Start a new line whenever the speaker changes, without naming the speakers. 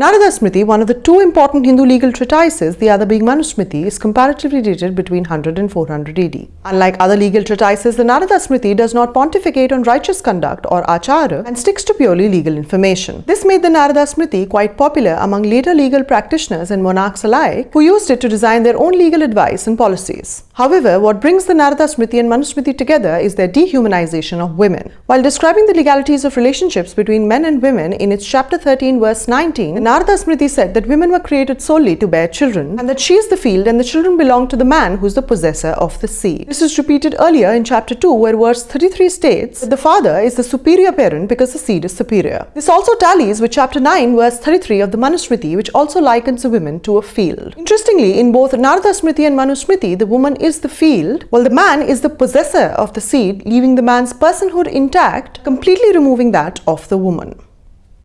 Narada Smriti, one of the two important Hindu legal treatises, the other being Manusmriti, is comparatively dated between 100 and 400 AD. Unlike other legal treatises, the Narada Smriti does not pontificate on righteous conduct or achara and sticks to purely legal information. This made the Narada Smriti quite popular among later legal practitioners and monarchs alike who used it to design their own legal advice and policies. However, what brings the Narada Smriti and Manusmriti together is their dehumanization of women. While describing the legalities of relationships between men and women in its chapter 13 verse 19, Narada Smriti said that women were created solely to bear children and that she is the field and the children belong to the man who is the possessor of the seed. This is repeated earlier in chapter 2 where verse 33 states that the father is the superior parent because the seed is superior. This also tallies with chapter 9 verse 33 of the Manusmriti which also likens the women to a field. Interestingly, in both Narada Smriti and Manusmriti, the woman is the field while the man is the possessor of the seed leaving the man's personhood intact, completely removing that of the woman.